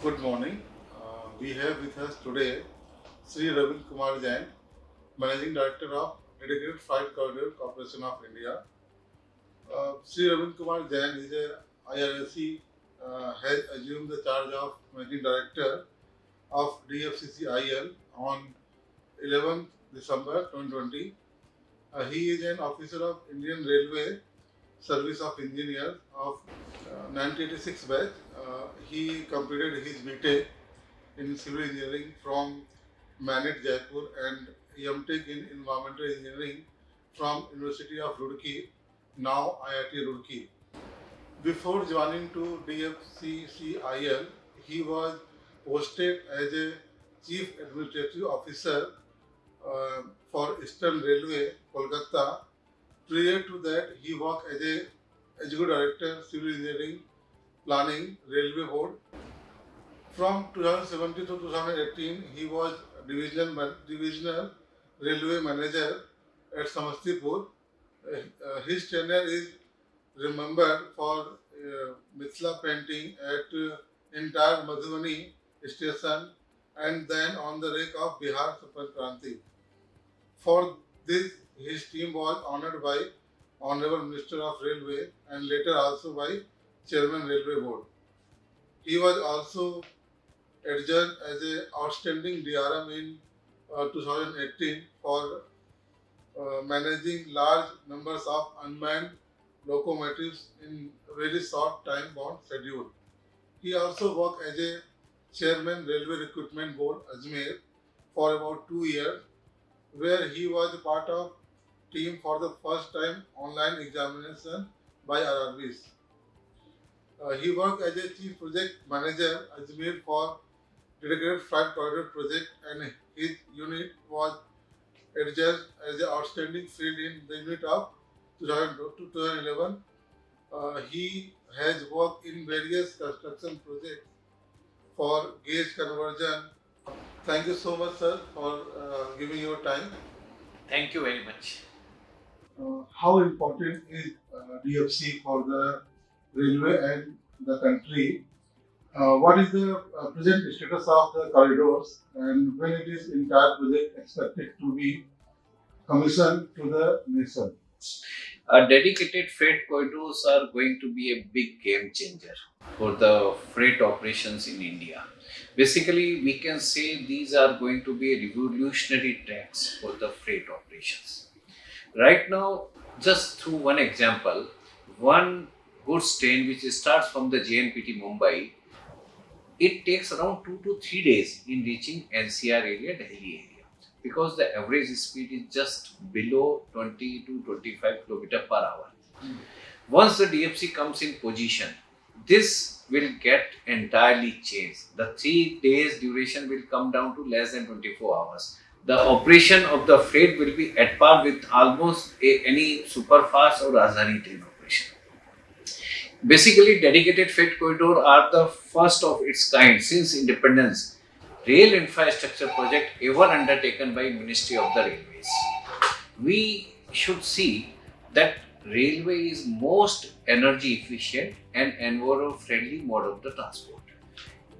Good morning. Uh, we have with us today Sri Ravin Kumar Jain, Managing Director of Dedicated Freight Corridor Corporation of India. Uh, Sri Ravin Kumar Jain is a IRSE uh, has assumed the charge of Managing Director of DFCCIL on 11th December 2020. Uh, he is an officer of Indian Railway Service of Engineers of uh, 1986 batch. Uh, he completed his BTech in civil engineering from Manet Jaipur and MTech in environmental engineering from University of Roorkee, now IIT Roorkee. Before joining to DFCCIL, he was posted as a Chief Administrative Officer uh, for Eastern Railway, Kolkata. Prior to that, he worked as a Executive Director, Civil Engineering, Planning, Railway Board. From 2017 to 2018, he was divisional, divisional railway manager at Samastipur. Uh, his tenure is remembered for uh, Mithila painting at uh, entire Madhubani station and then on the rake of Bihar Sampark Kranti. For this, his team was honored by Honorable Minister of Railway and later also by Chairman Railway Board. He was also adjudged as an outstanding DRM in uh, 2018 for uh, managing large numbers of unmanned locomotives in very short time bound schedule. He also worked as a chairman Railway Recruitment Board Ajmer for about two years, where he was part of team for the first time online examination by RRBs. Uh, he worked as a chief project manager Ajmer for dedicated freight corridor project and his unit was adjudged as an outstanding field in the unit of 2000 to 2011. Uh, he has worked in various construction projects for gauge conversion. Thank you so much, sir, for uh, giving your time. Thank you very much. Uh, how important is uh, DFC for the railway and the country? Uh, what is the uh, present status of the corridors and when it is entire project expected to be commissioned to the nation? Uh, dedicated freight corridors are going to be a big game changer for the freight operations in India. Basically, we can say these are going to be revolutionary tracks for the freight operations. Right now, just through one example, one goods train which starts from the JNPT Mumbai, it takes around two to three days in reaching NCR area, Delhi area, because the average speed is just below 20 to 25 kilometer per hour. Hmm. Once the DFC comes in position, this will get entirely changed. The three days duration will come down to less than 24 hours. The operation of the freight will be at par with almost a, any super fast or Rajdhani train. Basically, dedicated freight corridor are the first of its kind since independence. Rail infrastructure project ever undertaken by Ministry of the Railways. We should see that railway is most energy efficient and environment friendly mode of the transport.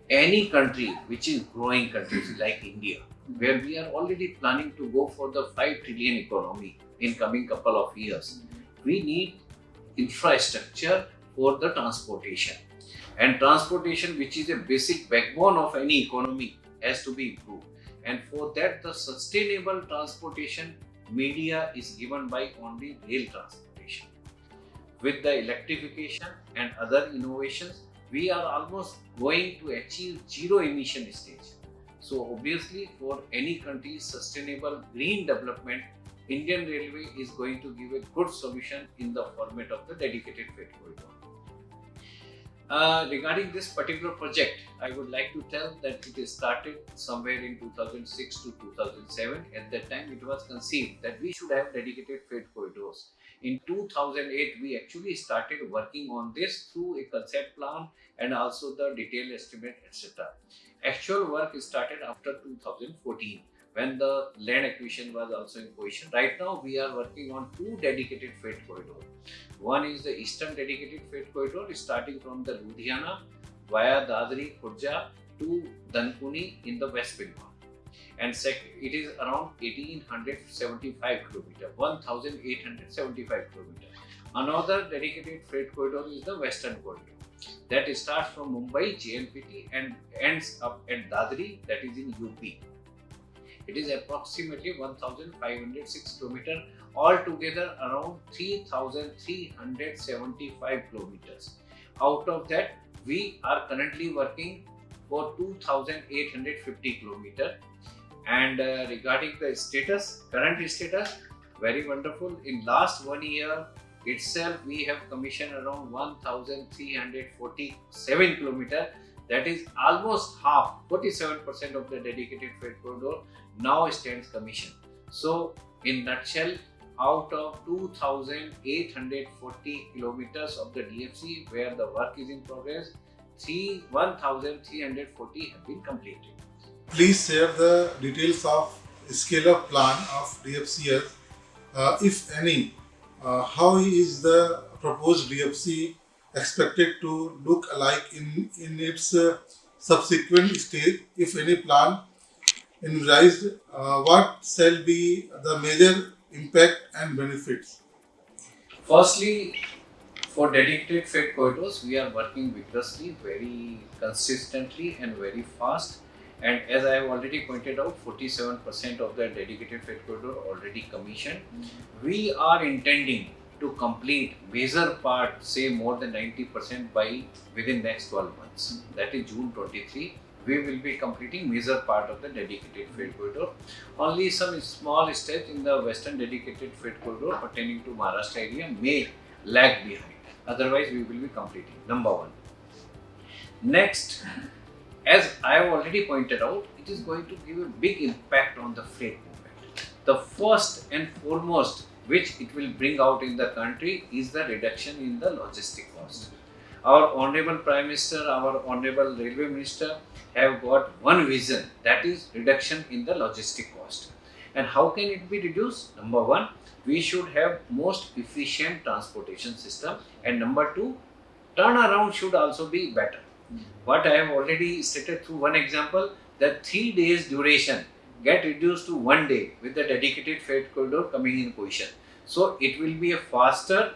Any country which is growing countries like India, where we are already planning to go for the 5 trillion economy in coming couple of years, we need infrastructure for the transportation. And transportation, which is a basic backbone of any economy, has to be improved. And for that, the sustainable transportation media is given by only rail transportation. With the electrification and other innovations, we are almost going to achieve zero emission stage. So obviously for any country's sustainable green development, Indian Railway is going to give a good solution in the format of the dedicated freight corridor. Uh, regarding this particular project, I would like to tell that it is started somewhere in 2006 to 2007. At that time, it was conceived that we should have dedicated freight corridors. In 2008, we actually started working on this through a concept plan and also the detailed estimate, etc. Actual work started after 2014 when the land acquisition was also in position. Right now, we are working on two dedicated freight corridors. One is the Eastern Dedicated Freight Corridor starting from the Ludhiana via Dadri, Khurja to Dankuni in the West Bengal. And sec- it is around 1875 km, 1875 km. Another dedicated freight corridor is the Western Corridor that starts from Mumbai, JNPT, and ends up at Dadri, that is in UP. It is approximately 1506 km, altogether around 3375 kilometers. Out of that, we are currently working for 2850 kilometer. And uh, regarding the status, current status, very wonderful. In last one year, itself we have commissioned around 1347 kilometer that is almost half 47% of the dedicated freight corridor now stands commissioned so in nutshell out of 2840 kilometers of the dfc where the work is in progress 3 1340 have been completed Please share the details of scale up plan of DFCS, uh, if any. Uh, how is the proposed DFC expected to look like in, in its uh, subsequent stage, if any plan envisaged, uh, what shall be the major impact and benefits? Firstly, for dedicated freight corridors, we are working vigorously, very consistently, and very fast. And as I have already pointed out, 47% of the dedicated freight corridor already commissioned. We are intending to complete major part, say more than 90% by within next 12 months. Mm-hmm. That is June 23. We will be completing major part of the dedicated freight corridor. Only some small steps in the western dedicated freight corridor pertaining to Maharashtra area may lag behind. Otherwise, we will be completing. Number one. Next, as I have already pointed out, it is going to give a big impact on the freight movement. The first and foremost which it will bring out in the country is the reduction in the logistic cost. Our Honorable Prime Minister, our Honorable Railway Minister have got one vision that is reduction in the logistic cost. And how can it be reduced? Number one, we should have most efficient transportation system and number two, turnaround should also be better. What I have already stated through one example, that three days duration get reduced to one day with the dedicated freight corridor coming in position. So it will be a faster,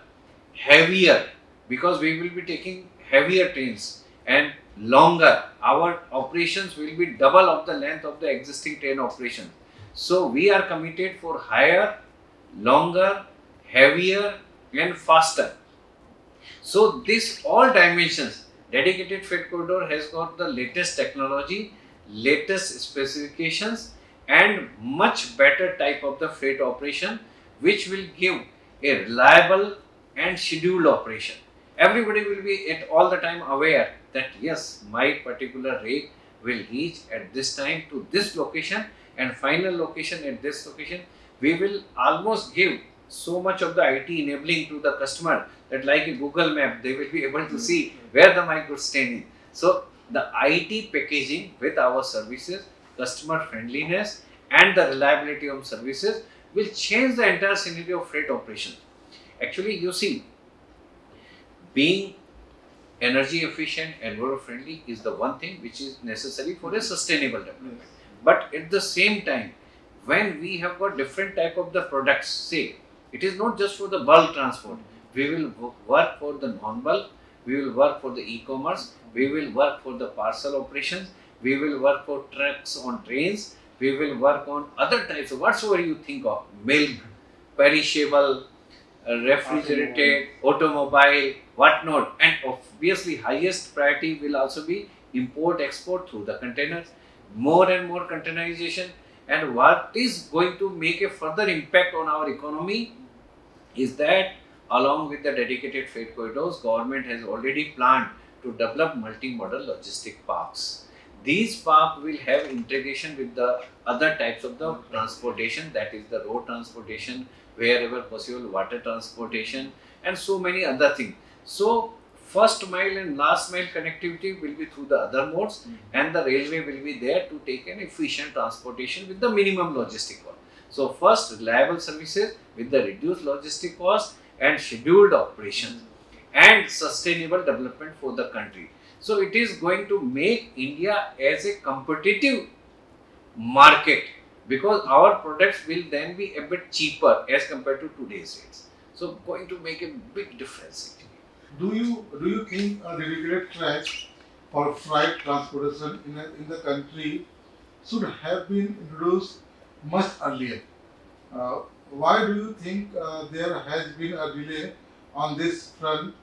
heavier because we will be taking heavier trains and longer. Our operations will be double of the length of the existing train operation. So we are committed for higher, longer, heavier and faster. So this all dimensions, dedicated freight corridor has got the latest technology, latest specifications and much better type of the freight operation which will give a reliable and scheduled operation. Everybody will be at all the time aware that yes, my particular rake will reach at this time to this location and final location at this location. We will almost give so much of the IT enabling to the customer that like a Google map, they will be able to hmm. see where the my goods standing. So the IT packaging with our services, customer friendliness and the reliability of services will change the entire scenario of freight operation. Actually, you see, being energy efficient, and environment friendly is the one thing which is necessary for a sustainable development. But at the same time, when we have got different type of the products, say, it is not just for the bulk transport. We will work for the non-bulk, we will work for the e-commerce, we will work for the parcel operations, we will work for trucks on trains, we will work on other types of whatsoever you think of, milk, perishable, uh, refrigerated, automobile, whatnot. And obviously highest priority will also be import export through the containers, more and more containerization. And what is going to make a further impact on our economy is that along with the dedicated freight corridors, government has already planned to develop multimodal logistic parks. These parks will have integration with the other types of the transportation, that is the road transportation, wherever possible, water transportation, and so many other things. So, first mile and last mile connectivity will be through the other modes, hmm. and the railway will be there to take an efficient transportation with the minimum logistic cost. So, first reliable services with the reduced logistic cost and scheduled operations hmm. and sustainable development for the country. So it is going to make India as a competitive market because our products will then be a bit cheaper as compared to today's rates. So going to make a big difference. Do you do you think a dedicated track for freight transportation in, a, in the country should have been introduced much earlier? Uh, why do you think uh, there has been a delay on this front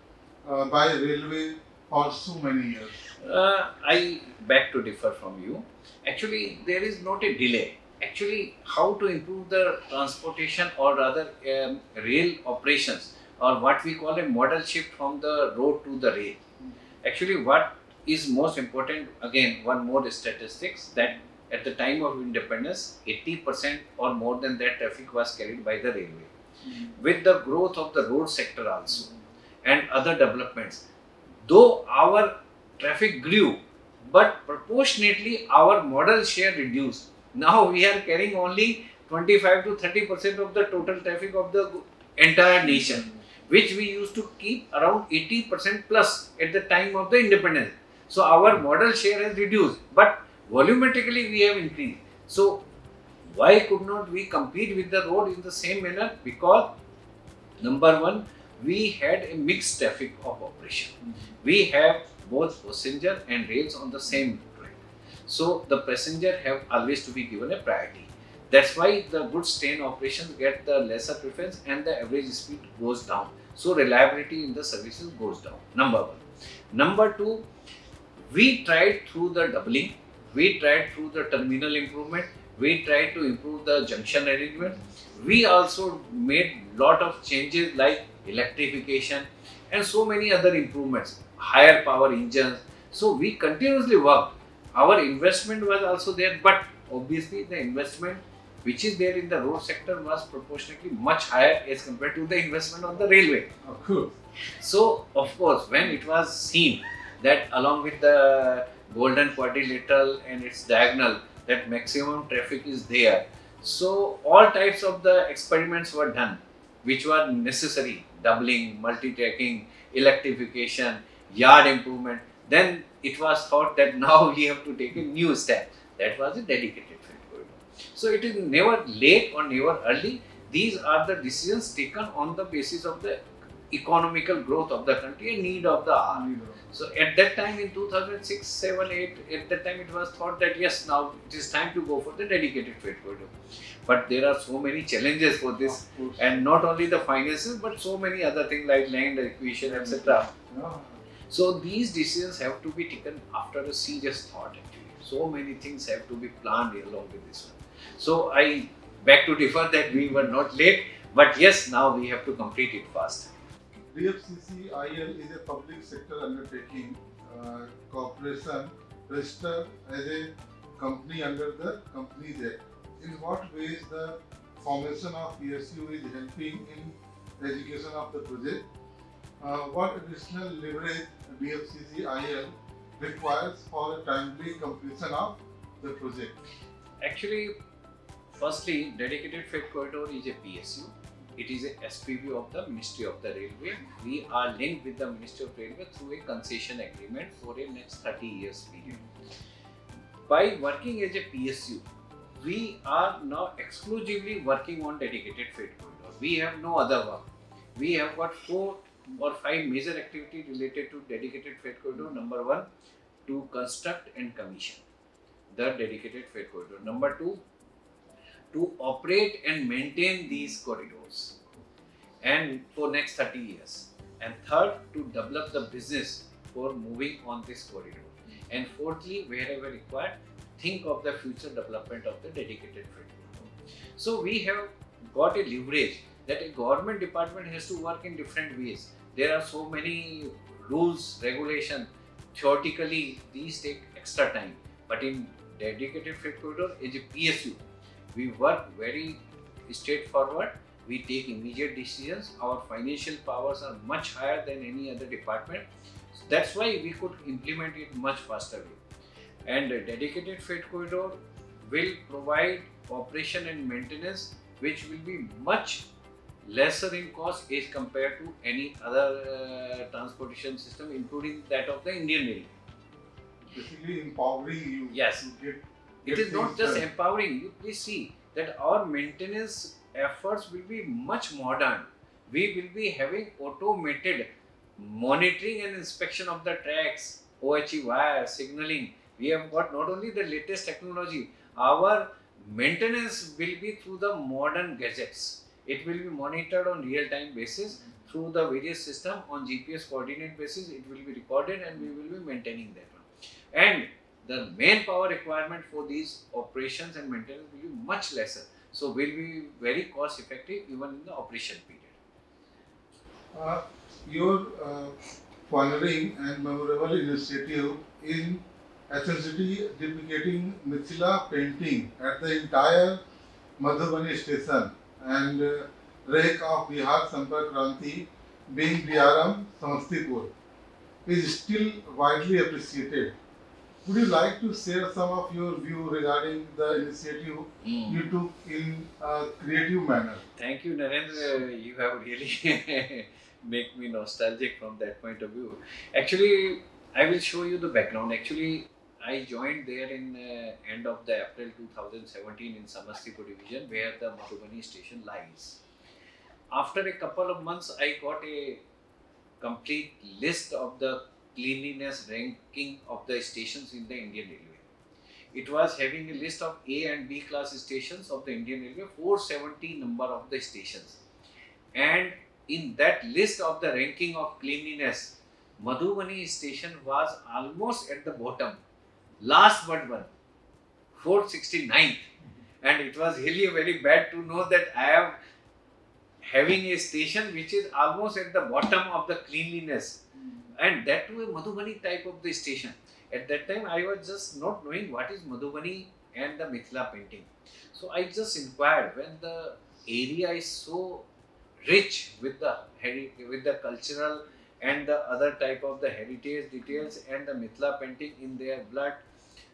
uh, by railway for so many years? Uh, I beg to differ from you. Actually, there is not a delay. Actually, how to improve the transportation or rather um, rail operations or what we call a modal shift from the road to the rail. Actually, what is most important, again, one more statistics that at the time of independence, 80% or more than that traffic was carried by the railway. With the growth of the road sector also and other developments, though our traffic grew, but proportionately our modal share reduced. Now we are carrying only 25 to 30 percent of the total traffic of the entire nation, which we used to keep around 80 percent plus at the time of the independence. So our modal share has reduced, but volumetrically we have increased. So why could not we compete with the road in the same manner? Because number one, we had a mixed traffic of operation. We have both passenger and rails on the same track. So the passenger have always to be given a priority. That's why the goods train operations get the lesser preference and the average speed goes down. So reliability in the services goes down. Number one. Number two, we tried through the doubling, we tried through the terminal improvement, we tried to improve the junction arrangement. We also made lot of changes like electrification and so many other improvements, higher power engines. So we continuously worked. Our investment was also there, but obviously the investment which is there in the road sector was proportionately much higher as compared to the investment on the railway. Of course. So, of course, when it was seen that along with the golden quadrilateral and its diagonal, that maximum traffic is there. So, all types of the experiments were done, which were necessary doubling, multi tracking, electrification, yard improvement. Then it was thought that now we have to take a new step. That was a dedicated freight corridor. So, it is never late or never early. These are the decisions taken on the basis of the economical growth of the country and need of the hour. So at that time in 2006, 7, 8, at that time it was thought that yes, now it is time to go for the dedicated freight corridor. But there are so many challenges for this and not only the finances but so many other things like land acquisition, etc. So these decisions have to be taken after a serious thought actually. So many things have to be planned along with this one. So I beg to differ that we were not late, but yes, now we have to complete it fast. DFCCIL is a public sector undertaking uh, corporation registered as a company under the Companies Act. In what ways the formation of PSU is helping in education of the project? Uh, what additional leverage DFCCIL requires for timely completion of the project? Actually, firstly, dedicated freight corridor is a PSU. It is a SPV of the Ministry of the Railway. We are linked with the Ministry of Railway through a concession agreement for a next 30 years period. By working as a PSU, we are now exclusively working on dedicated freight corridor. We have no other work. We have got four or five major activities related to dedicated freight corridor. Number one, to construct and commission the dedicated freight corridor. Number two, to operate and maintain these corridors and for next 30 years. And third, to develop the business for moving on this corridor. And fourthly, wherever required, think of the future development of the dedicated freight corridor. So we have got a leverage that a government department has to work in different ways. There are so many rules, regulation. Theoretically, these take extra time. But in dedicated freight corridor is a PSU. We work very straightforward. We take immediate decisions. Our financial powers are much higher than any other department. So that's why we could implement it much faster way. And a dedicated freight corridor will provide operation and maintenance which will be much lesser in cost as compared to any other uh, transportation system including that of the Indian Railway. basically empowering you Yes. to get. It is not just empowering. You please see that our maintenance efforts will be much modern. We will be having automated monitoring and inspection of the tracks, OHE wire, signaling. We have got not only the latest technology, our maintenance will be through the modern gadgets. It will be monitored on real-time basis through the various system on GPS coordinate basis. It will be recorded and we will be maintaining that one. And the manpower requirement for these operations and maintenance will be much lesser. So will be very cost effective even in the operation period. Uh, your uh, pioneering and memorable initiative in essentially duplicating Mithila painting at the entire Madhubani station and uh, rake of Bihar Sampark Kranti being DRM Samastipur is still widely appreciated. Would you like to share some of your view regarding the initiative you took in a creative manner? Thank you, Narendra. You have really make me nostalgic from that point of view. Actually, I will show you the background. Actually, I joined there in uh, end of the April 2017 in Samastipur division where the Madhubani station lies. After a couple of months, I got a complete list of the cleanliness ranking of the stations in the Indian Railway. It was having a list of A and B class stations of the Indian Railway, 470 number of the stations. And in that list of the ranking of cleanliness, Madhubani station was almost at the bottom, last but one, 469th. And it was really very bad to know that I am having a station which is almost at the bottom of the cleanliness and that a Madhubani type of the station. At that time, I was just not knowing what is Madhubani and the Mithila painting. So I just inquired when the area is so rich with the with the cultural and the other type of the heritage details and the Mithila painting in their blood.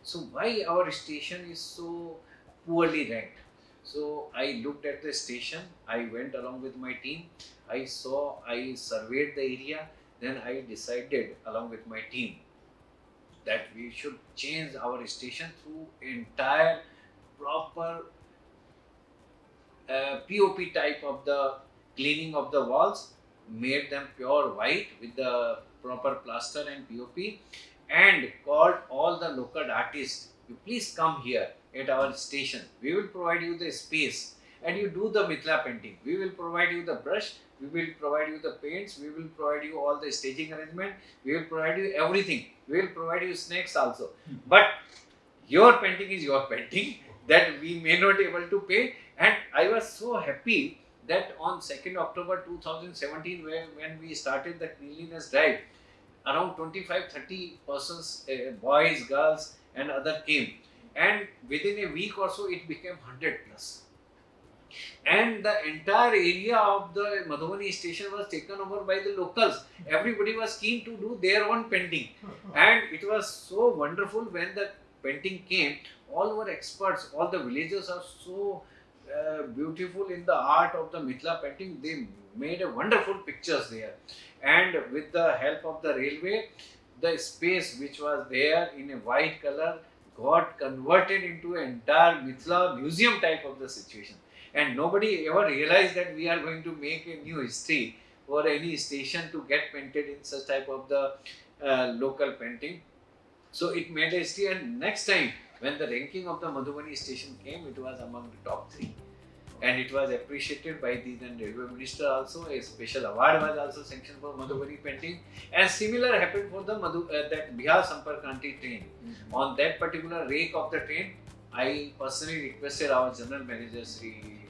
So why our station is so poorly ranked? So I looked at the station. I went along with my team. I saw. I surveyed the area then I decided along with my team that we should change our station through entire proper uh, POP type of the cleaning of the walls, made them pure white with the proper plaster and POP, and called all the local artists. You please come here at our station. We will provide you the space and you do the Mithila painting. We will provide you the brush we will provide you the paints we will provide you all the staging arrangement we will provide you everything. We will provide you snacks also. But your painting is your painting that we may not able to pay and i was so happy that on 2nd october 2017 where, when we started the cleanliness drive around 25 30 persons uh, boys girls and other came. And within a week or so it became 100 plus and the entire area of the Madhubani station was taken over by the locals. Everybody was keen to do their own painting, and it was so wonderful when the painting came. All our experts, all the villagers are so uh, beautiful in the art of the Mithila painting. They made a wonderful pictures there, and with the help of the railway, the space which was there in a white color got converted into an entire Mithila museum type of the situation and nobody ever realized that we are going to make a new history for any station to get painted in such type of the uh, local painting. So it made a history and next time when the ranking of the Madhubani station came, it was among the top three. And it was appreciated by the then railway minister also. A special award was also sanctioned for Madhubani painting. And similar happened for the Madhu, uh, that Bihar Sampark Kranti train. On that particular rake of the train, I personally requested our general manager, Sri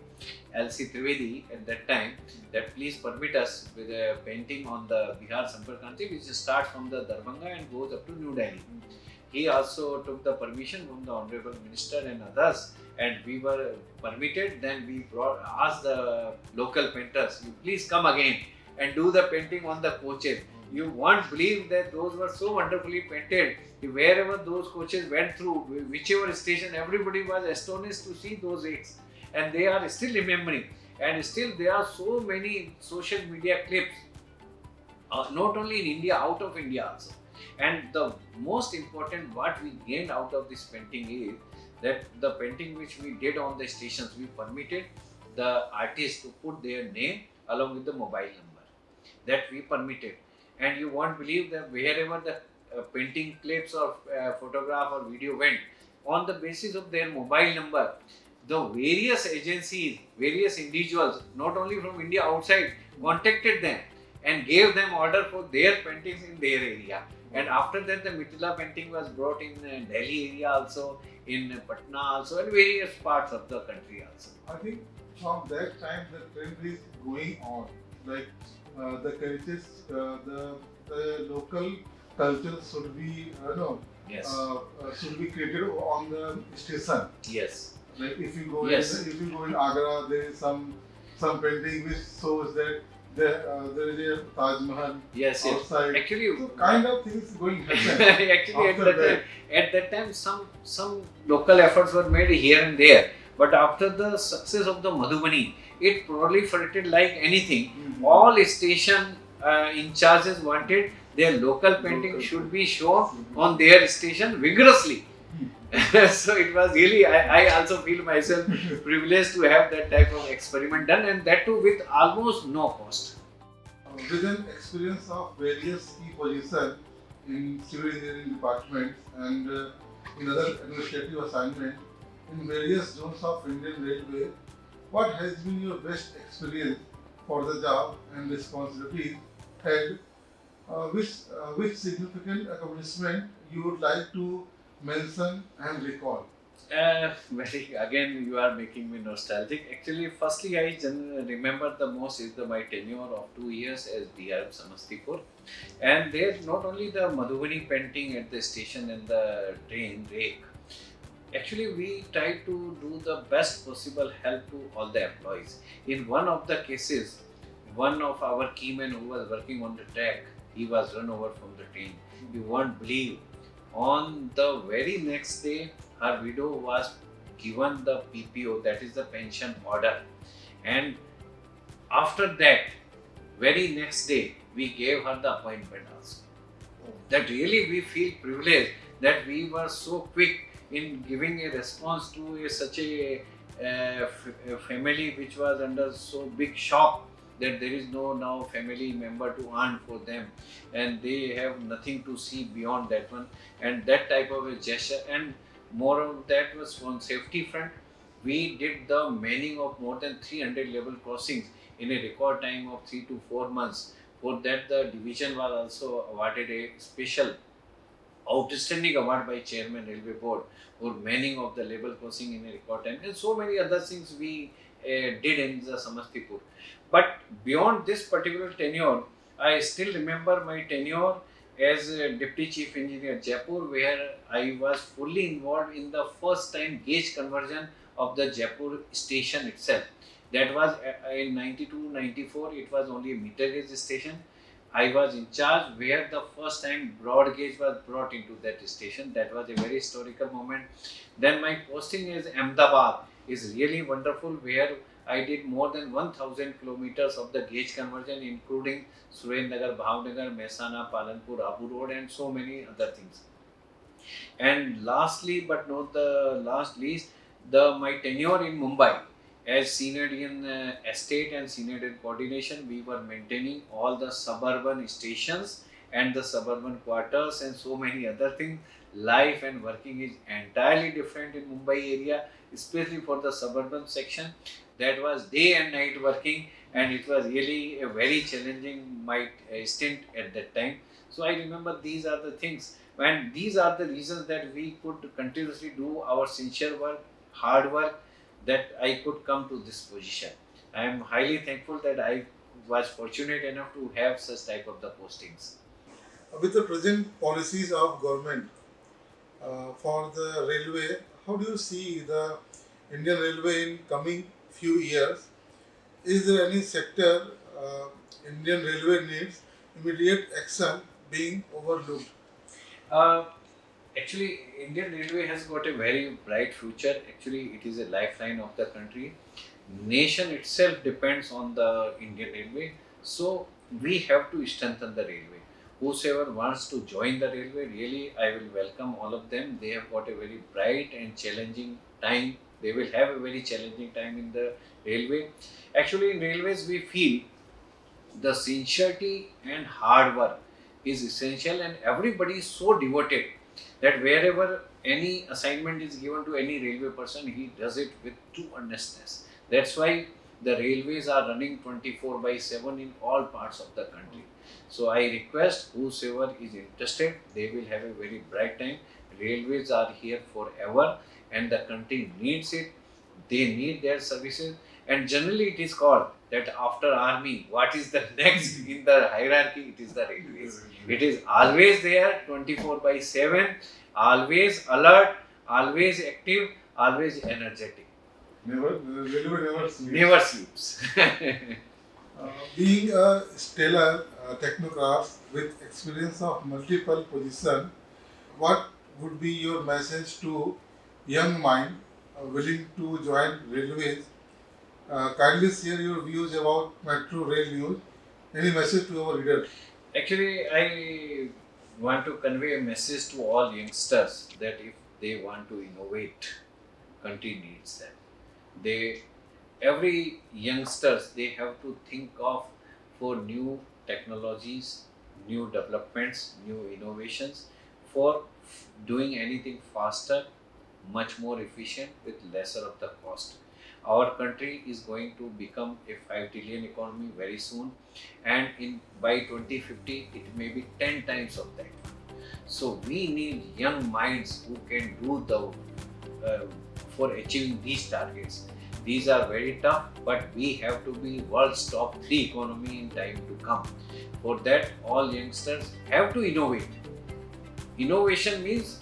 LC Trivedi at that time that please permit us with a painting on the Bihar Sampark which starts from the Darbhanga and goes up to New Delhi. He also took the permission from the Honorable Minister and others and we were permitted then we brought, asked the local painters you please come again and do the painting on the coaches. You won't believe that those were so wonderfully painted. Wherever those coaches went through, whichever station, everybody was astonished to see those rakes and they are still remembering and still there are so many social media clips uh, not only in india out of india also And the most important what we gained out of this painting is that the painting which we did on the stations, we permitted the artist to put their name along with the mobile number. That we permitted. And you won't believe that wherever the uh, painting clips or uh, photograph or video went, on the basis of their mobile number, the various agencies, various individuals, not only from India outside, contacted them and gave them order for their paintings in their area. And after that, the Mithila painting was brought in uh, Delhi area also, in Patna also, and various parts of the country also. I think from that time the trend is going on. Like uh, the cultures, uh, the the local culture should be, uh, no, Yes. uh, uh, should be created on the station. yes. Like if you go Yes. in, if you go in Agra, there is some some painting which shows that there uh, there is a Taj Mahal Yes. Yes. Actually, So kind of things going happen. actually at that, that. time, at that time some some local efforts were made here and there but after the success of the madhubani it proliferated like anything Mhm. all station uh, in charges wanted their local painting Local. should be shown on their station vigorously so it was really I, I also feel myself privileged to have that type of experiment done and that too with almost no cost Uh, with an experience of various key positions in civil engineering departments and uh, in other administrative assignments in various zones of Indian Railway, what has been your best experience for the job and responsibilities held? Uh, which, uh, which significant accomplishment you would like to mention and recall? Uh, very again, you are making me nostalgic. Actually, firstly, I remember the most is the my tenure of two years as DRM Samastipur, and there not only the Madhubani painting at the station and the train rake. Actually, we tried to do the best possible help to all the employees. In one of the cases, one of our keymen who was working on the track, he was run over from the train. You won't believe. On the very next day, her widow was given the PPO, that is the pension order. And after that, very next day, we gave her the appointment also. That really we feel privileged that we were so quick in giving a response to a, such a, f- a family which was under so big shock that there is no now family member to earn for them. And they have nothing to see beyond that one. And that type of a gesture. And more of that was on safety front. We did the manning of more than 300 level crossings in a record time of 3 to 4 months. For that the division was also awarded a special outstanding award by chairman railway board for manning of the level crossing in a record time. And so many other things we did in the samastipur but beyond this particular tenure i still remember my tenure as deputy chief engineer Jaipur, where I was fully involved in the first time gauge conversion of the Jaipur station itself. That was uh, in 92 94, it was only a meter gauge station. I was in charge where the first time broad gauge was brought into that station. That was a very historical moment. Then my posting as Ahmedabad is really wonderful, where I did more than 1000 kilometers of the gauge conversion, including Surendranagar, Bhavnagar, Mehsana, Palanpur, Abu Road, and so many other things. And lastly, but not the last least, the my tenure in Mumbai as senior in uh, estate and senior in coordination, we were maintaining all the suburban stations and the suburban quarters and so many other things. Life and working is entirely different in Mumbai area, especially for the suburban section. That was day and night working and it was really a very challenging uh, stint at that time. So I remember these are the things, and these are the reasons that we could continuously do our sincere work, hard work, that I could come to this position. I am highly thankful that I was fortunate enough to have such type of the postings. With the present policies of government uh, for the railway, how do you see the Indian Railway in coming few years? Is there any sector uh, Indian Railway needs immediate action being overlooked? Uh, actually, Indian Railway has got a very bright future. Actually, it is a lifeline of the country. Nation itself depends on the Indian Railway, so we have to strengthen the railway. Whosoever wants to join the railway, really, I will welcome all of them. They have got a very bright and challenging time. They will have a very challenging time in the railway. Actually, in railways, we feel the sincerity and hard work is essential, and everybody is so devoted that wherever any assignment is given to any railway person, he does it with true earnestness. That's why the railways are running 24 by 7 in all parts of the country. So I request whosoever is interested, they will have a very bright time. Railways are here forever and the country needs it. They need their services and generally it is called that after army, what is the next in the hierarchy? It is the railways. It is always there 24 by 7, always alert, always active, always energetic. Never, railway never sleeps. Never sleeps. Uh, being a stellar uh, technocrat with experience of multiple positions, what would be your message to young mind uh, willing to join railways? Uh, kindly share your views about metro rail news. Any message to our readers? Actually, I want to convey a message to all youngsters that if they want to innovate, country needs them. They, every youngsters, they have to think of for new technologies, new developments, new innovations, for doing anything faster, much more efficient with lesser of the cost. Our country is going to become a 5 trillion economy very soon and in by 2050 it may be 10 times of that so we need young minds who can do the uh, for achieving these targets these are very tough but we have to be world's top 3 economy in time to come. For that all youngsters have to innovate. Innovation means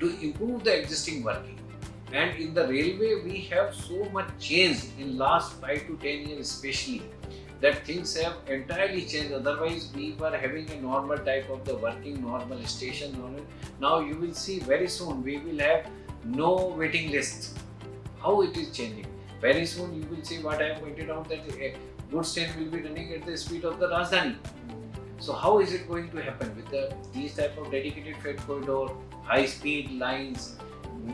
to improve the existing working. And in the railway we have so much change in last 5 to 10 years especially that things have entirely changed. Otherwise we were having a normal type of the working normal station now you will see very soon we will have no waiting list how it is changing. Very soon you will see what i have pointed out that a goods train will be running at the speed of the rajdhani. So how is it going to happen with the these type of dedicated freight corridor high speed lines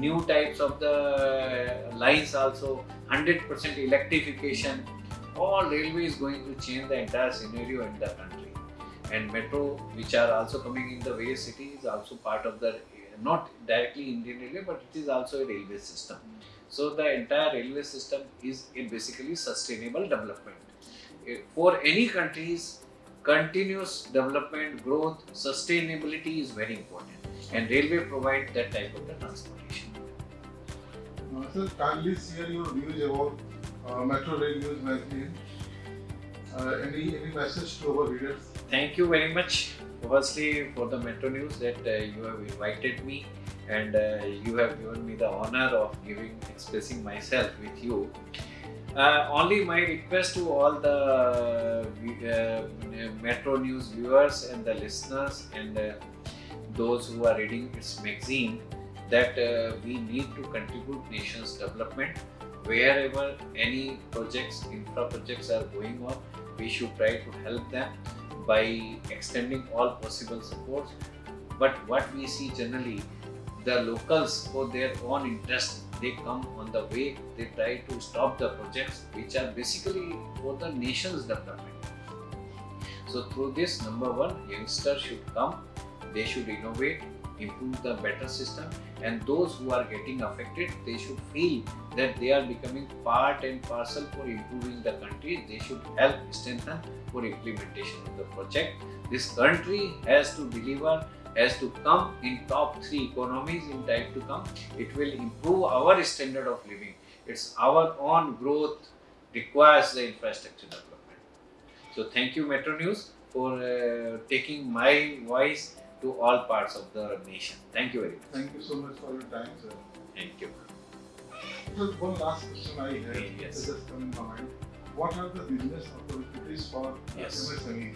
new types of the lines also 100% electrification all railway is going to change the entire scenario in the country. And metro which are also coming in the various cities also part of the not directly indian railway but it is also a railway system. So the entire railway system is a basically sustainable development. For any countries continuous development growth sustainability is very important. And railway provide that type of the transportation. Uh, sir, kindly share your views about uh, Metro Rail News magazine. Uh, any any message to our readers? thank you very much firstly for the metro news that uh, you have invited me and uh, you have given me the honor of giving expressing myself with you. Uh, only my request to all the uh, metro news viewers and the listeners and uh, those who are reading its magazine that uh, we need to contribute nation's development. Wherever any projects infra projects are going on we should try to help them by extending all possible supports. But what we see generally, the locals for their own interest, they come on the way, they try to stop the projects which are basically for the nation's development. So through this, number one, youngsters should come, they should innovate, improve the better system and those who are getting affected, they should feel that they are becoming part and parcel for improving the country. They should help strengthen for implementation of the project. This country has to deliver, has to come in top three economies in time to come. It will improve our standard of living. It's our own growth requires the infrastructure development. So thank you Metro News for uh, taking my voice to all parts of the nation. Thank you very much. Thank you so much for your time, sir. Thank you. So one last question I have Yes. just come in my mind. What are the business opportunities for Yes. MSMEs?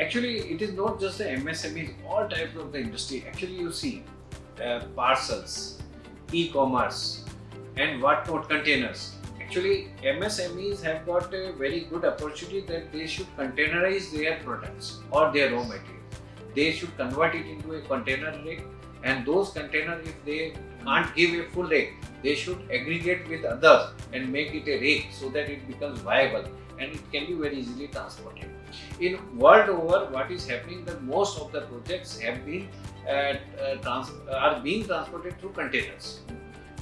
Actually, it is not just the MSMEs, all types of the industry. Actually, you see uh, parcels, e-commerce, and whatnot containers. Actually, MSMEs have got a very good opportunity that they should containerize their products or their raw material. they should convert it into a container rake and those containers if they can't give a full rake they should aggregate with others and make it a rake so that it becomes viable and it can be very easily transported. In world over what is happening that most of the projects have been uh, uh, trans- are being transported through containers.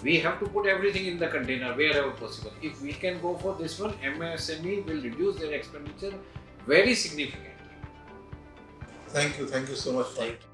We have to put everything in the container wherever possible. If we can go for this one msme will reduce their expenditure very significantly. Thank you. Thank you so much for Thank you.